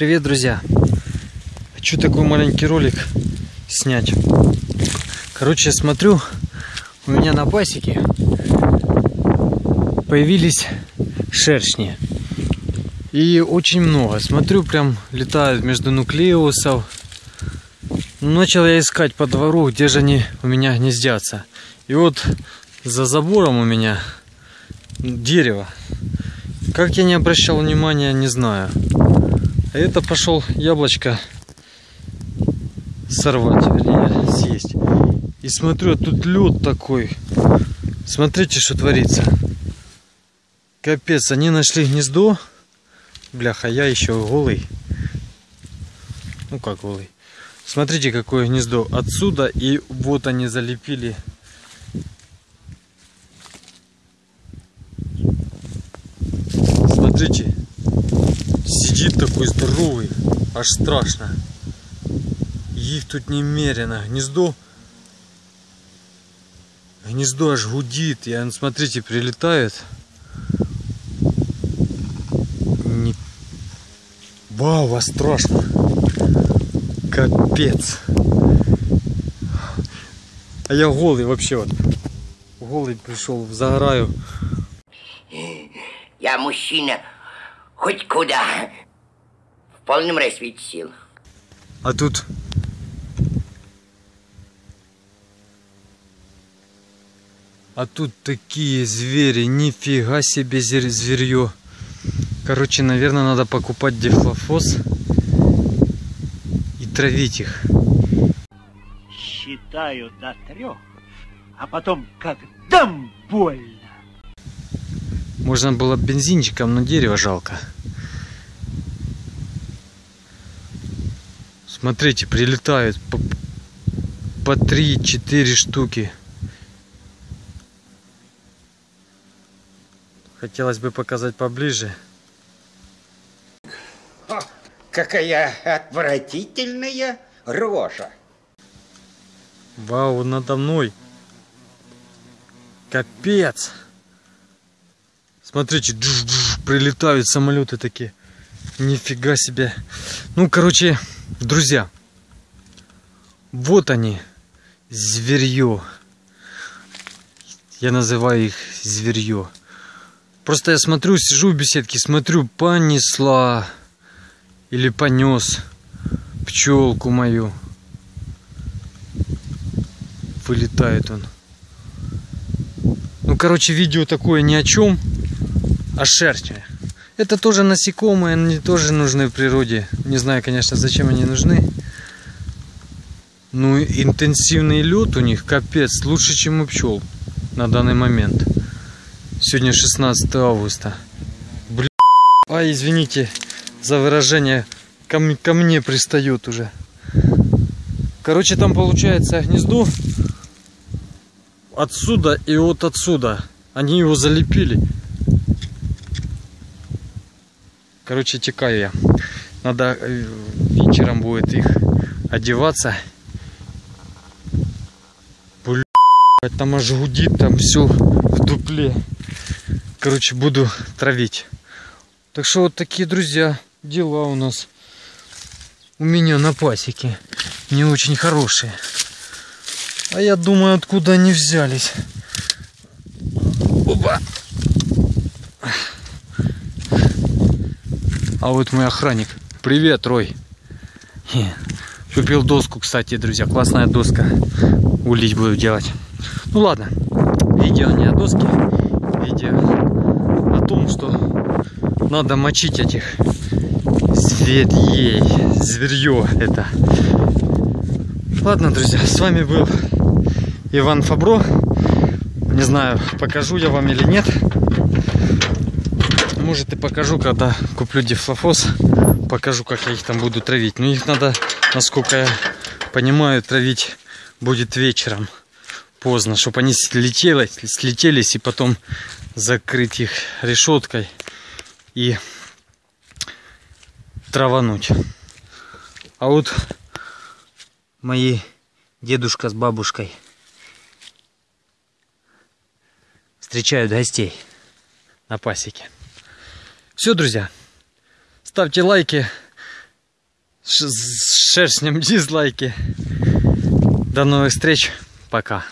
Привет, друзья! Хочу такой маленький ролик снять. Короче, я смотрю, у меня на пасеке появились шершни. И очень много. Смотрю, прям летают между нуклеусов. Начал я искать по двору, где же они у меня гнездятся. И вот за забором у меня дерево. Как я не обращал внимания, не знаю. А это пошел яблочко сорвать, вернее, съесть. И смотрю, тут лед такой. Смотрите, что творится. Капец, они нашли гнездо. Бляха, я еще голый. Ну как голый. Смотрите, какое гнездо. Отсюда и вот они залепили. Смотрите. Такой здоровый. Аж страшно. Их тут немерено. Гнездо. Гнездо аж гудит. И он, смотрите, прилетает. Не... Вау, а страшно. Капец. А я голый вообще вот. Голый пришел, загораю. Я мужчина хоть куда. В полном расцвете сил. А тут... А тут такие звери, нифига себе зверье. Короче, наверное, надо покупать дихлофос и травить их. Считаю до трех, а потом как дам больно. Можно было бензинчиком, но дерево жалко. Смотрите, прилетают по, по 3-4 штуки. Хотелось бы показать поближе. О, какая отвратительная рожа. Вау, надо мной. Капец. Смотрите, джуж -джуж, прилетают самолеты такие. Нифига себе. Ну, короче, друзья. Вот они. Зверье. Я называю их зверье. Просто я смотрю, сижу в беседке, смотрю, понесла. Или понес пчелку мою. Вылетает он. Ну, короче, видео такое ни о чем а шерсти. Это тоже насекомые, они тоже нужны в природе. Не знаю, конечно, зачем они нужны. Ну, интенсивный лед у них, капец, лучше, чем у пчел на данный момент. Сегодня 16 августа. Блин. А, извините за выражение, ко, ко мне пристают уже. Короче, там получается гнездо отсюда и вот отсюда. Они его залепили. Короче, текаю я. Надо э, вечером будет их одеваться. Блин, там аж гудит, там все в дупле. Короче, буду травить. Так что вот такие, друзья, дела у нас. У меня на пасеке. Не очень хорошие. А я думаю, откуда они взялись. Опа. А вот мой охранник. Привет, Рой. Купил доску, кстати, друзья. Классная доска. Улить буду делать. Ну ладно. Видео не о доске. Видео о том, что надо мочить этих зверей. Зверье это. Ладно, друзья, с вами был Иван Фабро. Не знаю, покажу я вам или нет может и покажу, когда куплю дифлофос, покажу, как я их там буду травить. Но их надо, насколько я понимаю, травить будет вечером, поздно, чтобы они слетели, слетелись и потом закрыть их решеткой и травануть. А вот мои дедушка с бабушкой встречают гостей на пасеке. Все, друзья, ставьте лайки, с шершнем дизлайки. До новых встреч. Пока.